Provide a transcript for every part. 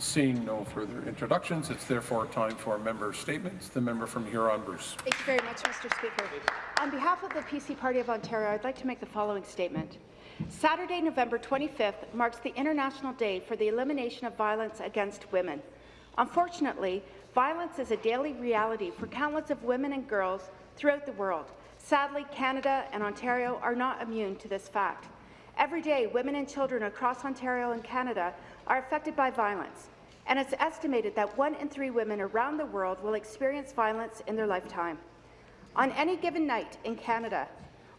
Seeing no further introductions, it's therefore time for member statements. The member from Huron-Bruce. Thank you very much, Mr. Speaker. On behalf of the PC Party of Ontario, I'd like to make the following statement. Saturday, November 25th marks the International Day for the Elimination of Violence Against Women. Unfortunately, violence is a daily reality for countless of women and girls throughout the world. Sadly, Canada and Ontario are not immune to this fact. Every day, women and children across Ontario and Canada are affected by violence, and it's estimated that one in three women around the world will experience violence in their lifetime. On any given night in Canada,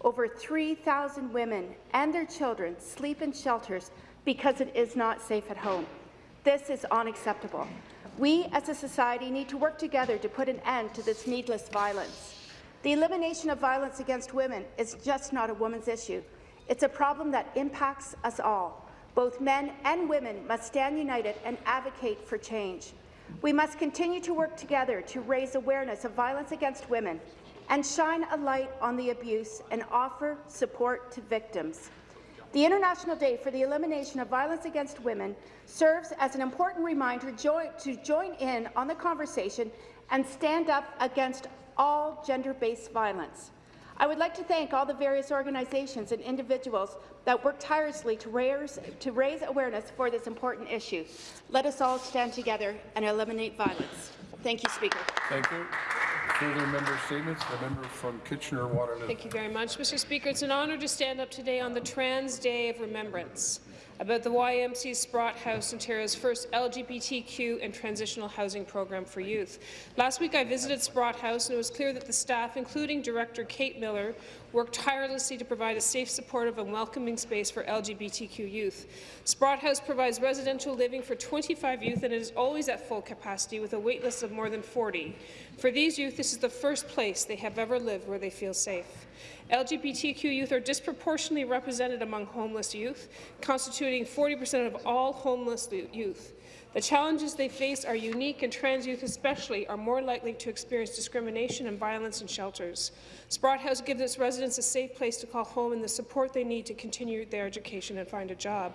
over 3,000 women and their children sleep in shelters because it is not safe at home. This is unacceptable. We, as a society, need to work together to put an end to this needless violence. The elimination of violence against women is just not a woman's issue. It's a problem that impacts us all. Both men and women must stand united and advocate for change. We must continue to work together to raise awareness of violence against women and shine a light on the abuse and offer support to victims. The International Day for the Elimination of Violence Against Women serves as an important reminder to join in on the conversation and stand up against all gender-based violence. I would like to thank all the various organizations and individuals that work tirelessly to raise, to raise awareness for this important issue. Let us all stand together and eliminate violence. Thank you, Speaker. Thank you. Further member statements. The member from Kitchener-Waterloo. Thank you very much, Mr. Speaker. It's an honour to stand up today on the Trans Day of Remembrance about the YMC Sprott House, Ontario's first LGBTQ and transitional housing program for youth. Last week I visited Sprott House and it was clear that the staff, including Director Kate Miller, worked tirelessly to provide a safe, supportive and welcoming space for LGBTQ youth. Sprott House provides residential living for 25 youth and it is always at full capacity with a waitlist of more than 40. For these youth, this is the first place they have ever lived where they feel safe. LGBTQ youth are disproportionately represented among homeless youth, constituting 40% of all homeless youth. The challenges they face are unique, and trans youth especially are more likely to experience discrimination and violence in shelters. Sprott House gives its residents a safe place to call home and the support they need to continue their education and find a job.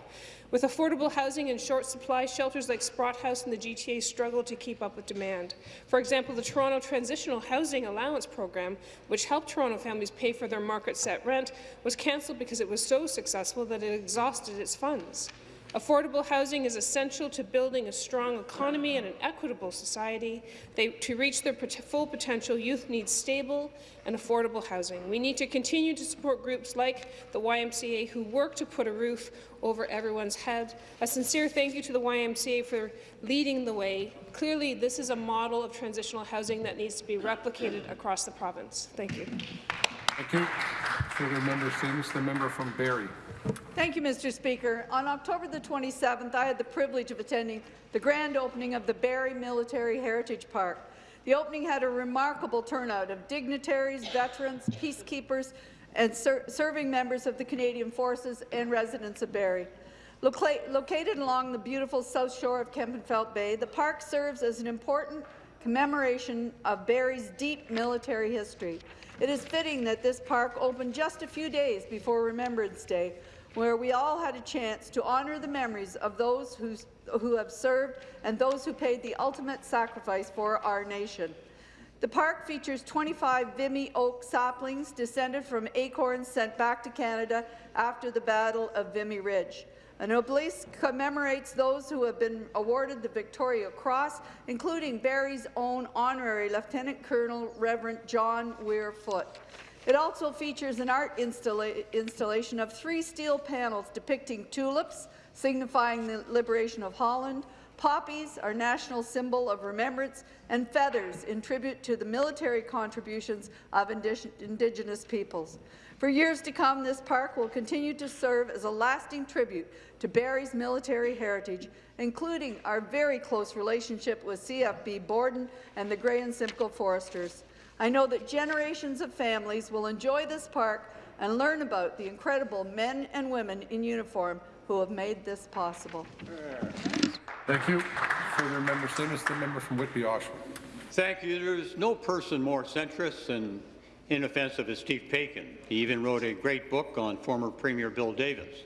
With affordable housing in short supply, shelters like Sprott House and the GTA struggle to keep up with demand. For example, the Toronto Transitional Housing Allowance Program, which helped Toronto families pay for their market-set rent, was cancelled because it was so successful that it exhausted its funds. Affordable housing is essential to building a strong economy and an equitable society. They, to reach their pot full potential, youth need stable and affordable housing. We need to continue to support groups like the YMCA who work to put a roof over everyone's head. A sincere thank you to the YMCA for leading the way. Clearly, this is a model of transitional housing that needs to be replicated across the province. Thank you. Thank you. Further member statements. The member from Barrie. Thank you, Mr. Speaker. On October the 27th, I had the privilege of attending the grand opening of the Barrie Military Heritage Park. The opening had a remarkable turnout of dignitaries, veterans, peacekeepers, and ser serving members of the Canadian Forces and residents of Barrie. Loca located along the beautiful south shore of Kempenfelt Bay, the park serves as an important commemoration of Barrie's deep military history. It is fitting that this park opened just a few days before Remembrance Day, where we all had a chance to honour the memories of those who, who have served and those who paid the ultimate sacrifice for our nation. The park features 25 Vimy oak saplings descended from acorns sent back to Canada after the Battle of Vimy Ridge. An obelisk commemorates those who have been awarded the Victoria Cross, including Barrie's own honorary Lieutenant Colonel Reverend John Weir Foote. It also features an art installa installation of three steel panels depicting tulips, signifying the liberation of Holland, poppies, our national symbol of remembrance, and feathers in tribute to the military contributions of Indigenous peoples. For years to come, this park will continue to serve as a lasting tribute to Barrie's military heritage, including our very close relationship with CFB Borden and the Grey and Simcoe Foresters. I know that generations of families will enjoy this park and learn about the incredible men and women in uniform who have made this possible. Thank you. Further member statements. The member from Whitby, Oshawa. Thank you. There is no person more centrist and inoffensive as Steve Paikin. He even wrote a great book on former Premier Bill Davis.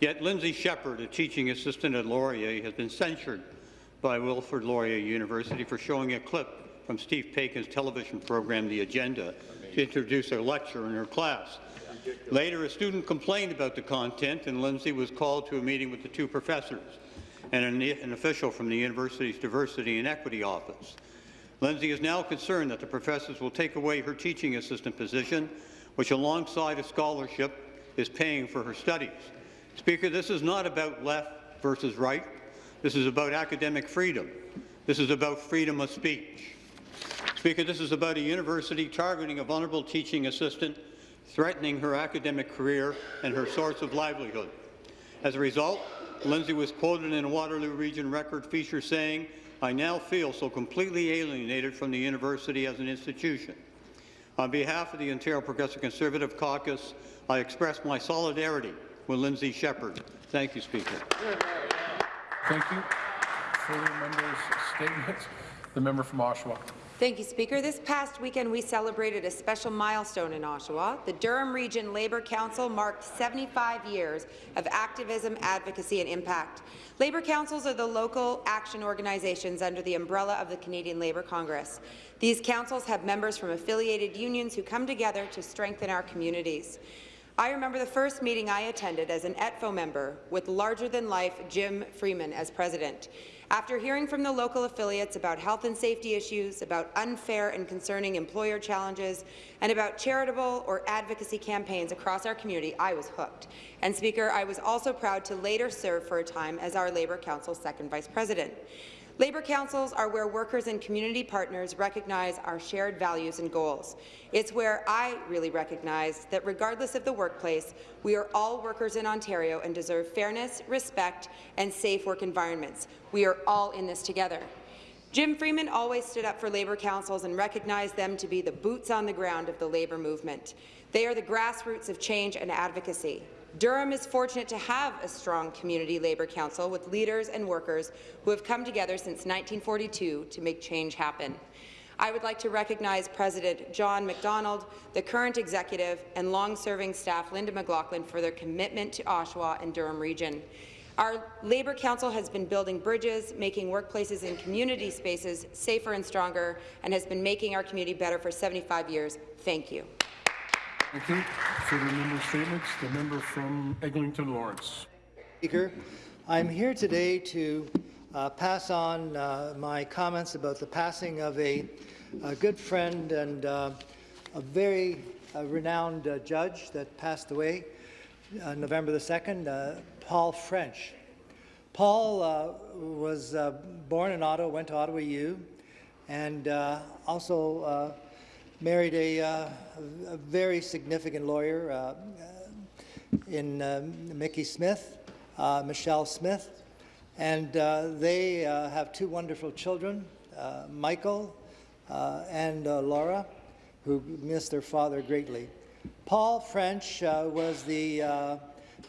Yet Lindsay Shepherd, a teaching assistant at Laurier, has been censured by Wilfrid Laurier University for showing a clip from Steve Paikin's television program, The Agenda, to introduce a lecture in her class. Later, a student complained about the content, and Lindsay was called to a meeting with the two professors and an, an official from the university's Diversity and Equity Office. Lindsay is now concerned that the professors will take away her teaching assistant position, which alongside a scholarship is paying for her studies. Speaker, this is not about left versus right. This is about academic freedom. This is about freedom of speech. Speaker, this is about a university targeting a vulnerable teaching assistant, threatening her academic career and her source of livelihood. As a result, Lindsay was quoted in a Waterloo Region Record feature saying, I now feel so completely alienated from the university as an institution. On behalf of the Ontario Progressive Conservative Caucus, I express my solidarity with Lindsay Shepherd. Thank you, Speaker. Thank you. Further members' statements. The member from Oshawa. Thank you, Speaker. This past weekend, we celebrated a special milestone in Oshawa. The Durham Region Labour Council marked 75 years of activism, advocacy and impact. Labour councils are the local action organizations under the umbrella of the Canadian Labour Congress. These councils have members from affiliated unions who come together to strengthen our communities. I remember the first meeting I attended as an ETFO member with larger-than-life Jim Freeman as president. After hearing from the local affiliates about health and safety issues, about unfair and concerning employer challenges, and about charitable or advocacy campaigns across our community, I was hooked. And Speaker, I was also proud to later serve for a time as our Labour Council's second vice president. Labour councils are where workers and community partners recognize our shared values and goals. It's where I really recognize that regardless of the workplace, we are all workers in Ontario and deserve fairness, respect, and safe work environments. We are all in this together. Jim Freeman always stood up for Labour councils and recognized them to be the boots on the ground of the Labour movement. They are the grassroots of change and advocacy. Durham is fortunate to have a strong community labour council with leaders and workers who have come together since 1942 to make change happen. I would like to recognize President John MacDonald, the current executive, and long-serving staff Linda McLaughlin for their commitment to Oshawa and Durham region. Our Labour Council has been building bridges, making workplaces and community spaces safer and stronger, and has been making our community better for 75 years. Thank you. Thank you. For the member statements. The member from Eglinton Lawrence. Speaker, I'm here today to uh, pass on uh, my comments about the passing of a, a good friend and uh, a very uh, renowned uh, judge that passed away uh, November the 2nd, Paul French. Paul was born in Ottawa, went to Ottawa U, and also married a, uh, a, very significant lawyer uh, in uh, Mickey Smith, uh, Michelle Smith, and uh, they have two wonderful children, Michael and Laura, who miss their father greatly. Paul French was the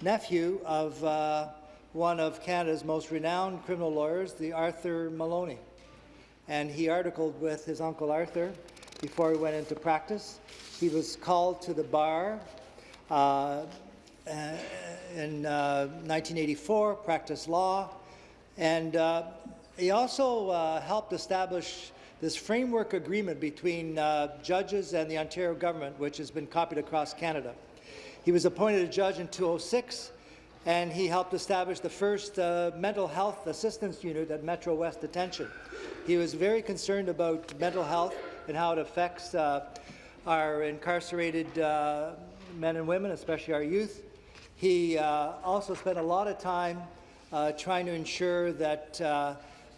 nephew of one of Canada's most renowned criminal lawyers, the Arthur Maloney. And he articled with his uncle Arthur before he went into practice. He was called to the bar uh, in uh, 1984, practiced law, and uh, he also uh, helped establish this framework agreement between uh, judges and the Ontario government, which has been copied across Canada. He was appointed a judge in 2006, and he helped establish the first uh, mental health assistance unit at Metro West Detention. He was very concerned about mental health and how it affects uh, our incarcerated uh, men and women, especially our youth. He uh, also spent a lot of time uh, trying to ensure that uh,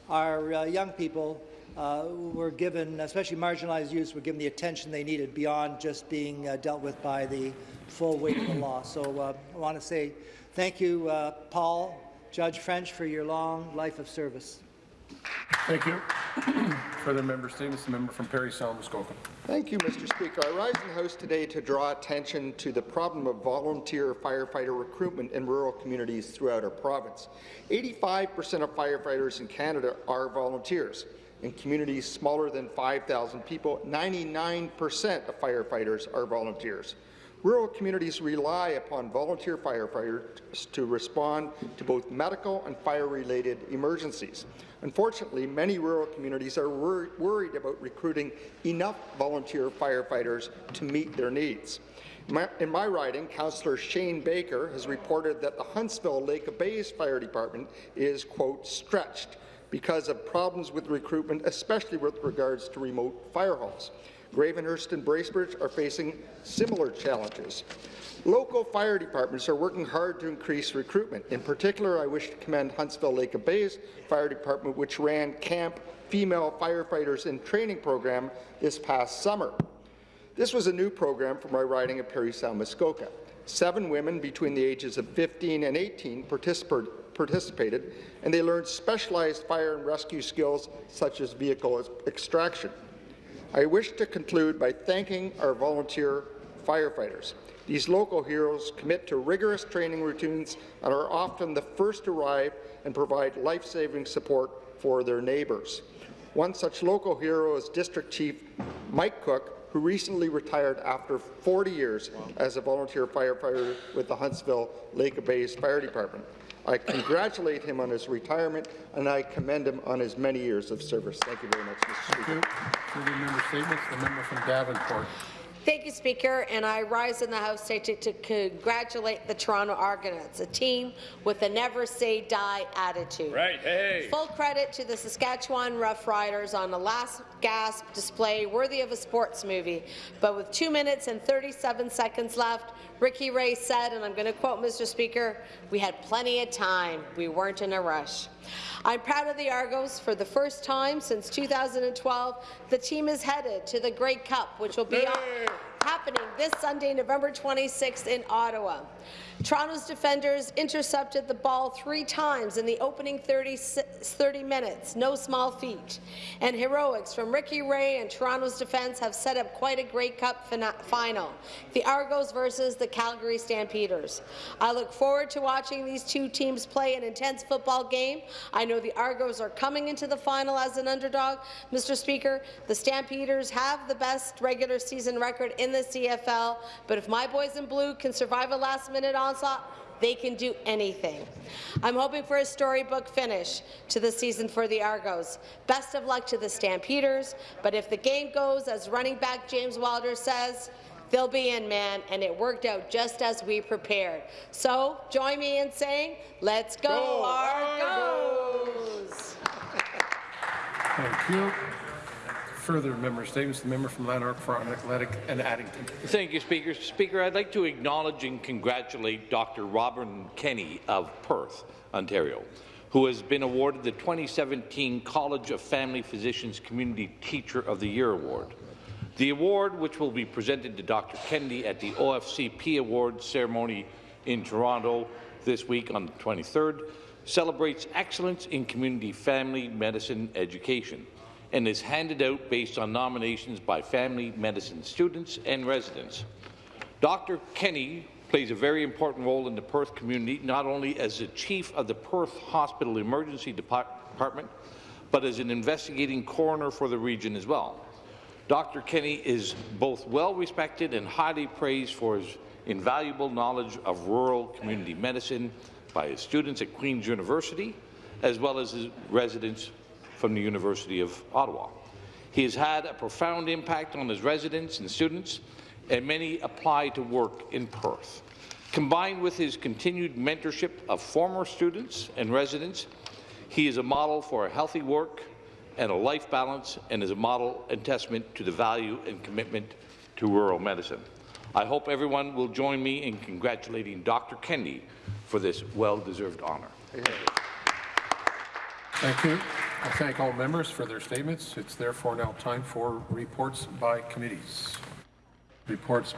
our young people were given, especially marginalized youths, were given the attention they needed beyond just being dealt with by the full weight of the law. So I want to say thank you, Paul, Judge French, for your long life of service. Thank you. Further member statements. The member from Parry Sound, Muskoka. Thank you, Mr. Speaker. I rise in House today to draw attention to the problem of volunteer firefighter recruitment in rural communities throughout our province. 85% of firefighters in Canada are volunteers. In communities smaller than 5,000 people, 99% of firefighters are volunteers. Rural communities rely upon volunteer firefighters to respond to both medical and fire-related emergencies. Unfortunately, many rural communities are wor worried about recruiting enough volunteer firefighters to meet their needs. My, in my riding, Councillor Shane Baker has reported that the Huntsville Lake Bays Fire Department is, quote, stretched because of problems with recruitment, especially with regards to remote fire halls. Gravenhurst and Bracebridge are facing similar challenges. Local fire departments are working hard to increase recruitment. In particular, I wish to commend Huntsville Lake of Bays Fire Department, which ran Camp Female Firefighters in Training program this past summer. This was a new program for my riding of Parry Sound Muskoka. Seven women between the ages of 15 and 18 participated, and they learned specialized fire and rescue skills such as vehicle extraction. I wish to conclude by thanking our volunteer firefighters. These local heroes commit to rigorous training routines and are often the first to arrive and provide life-saving support for their neighbours. One such local hero is District Chief Mike Cook, who recently retired after 40 years as a volunteer firefighter with the Huntsville Lake Bays Fire Department. I congratulate him on his retirement, and I commend him on his many years of service. Thank you very much, Mr. Speaker. Thank you. Further member statements, the member from Davenport. Thank you, Speaker, and I rise in the House today to, to congratulate the Toronto Argonauts, a team with a never-say-die attitude. Right, hey! Full credit to the Saskatchewan Roughriders on a last-gasp display worthy of a sports movie. But with 2 minutes and 37 seconds left, Ricky Ray said, and I'm going to quote Mr. Speaker, we had plenty of time. We weren't in a rush. I'm proud of the Argos. For the first time since 2012, the team is headed to the Grey Cup, which will be happening this Sunday, November 26th in Ottawa. Toronto's defenders intercepted the ball three times in the opening 30, 30, minutes, no small feat. And heroics from Ricky Ray and Toronto's defence have set up quite a great Cup final, the Argos versus the Calgary Stampeders. I look forward to watching these two teams play an intense football game. I know the Argos are coming into the final as an underdog. Mr. Speaker, the Stampeders have the best regular season record in the CFL, but if my boys in blue can survive a last-minute onslaught, they can do anything. I'm hoping for a storybook finish to the season for the Argos. Best of luck to the Stampeders, but if the game goes as running back James Wilder says, they'll be in, man, and it worked out just as we prepared. So join me in saying, let's go, Go Argos! Thank you. Further member statements, the member from Lanark, Frontenac and Addington. Thank you, Speaker. Speaker, I'd like to acknowledge and congratulate Dr. Robin Kenny of Perth, Ontario, who has been awarded the 2017 College of Family Physicians Community Teacher of the Year Award. The award, which will be presented to Dr. Kennedy at the OFCP Awards ceremony in Toronto this week on the 23rd, celebrates excellence in community family medicine education and is handed out based on nominations by family medicine students and residents. Dr. Kenny plays a very important role in the Perth community, not only as the chief of the Perth Hospital Emergency Department, but as an investigating coroner for the region as well. Dr. Kenny is both well-respected and highly praised for his invaluable knowledge of rural community medicine by his students at Queen's University, as well as his residents from the University of Ottawa. He has had a profound impact on his residents and students, and many apply to work in Perth. Combined with his continued mentorship of former students and residents, he is a model for a healthy work and a life balance and is a model and testament to the value and commitment to rural medicine. I hope everyone will join me in congratulating Dr. Kennedy for this well-deserved honour. Thank you. I thank all members for their statements. It's therefore now time for reports by committees. Reports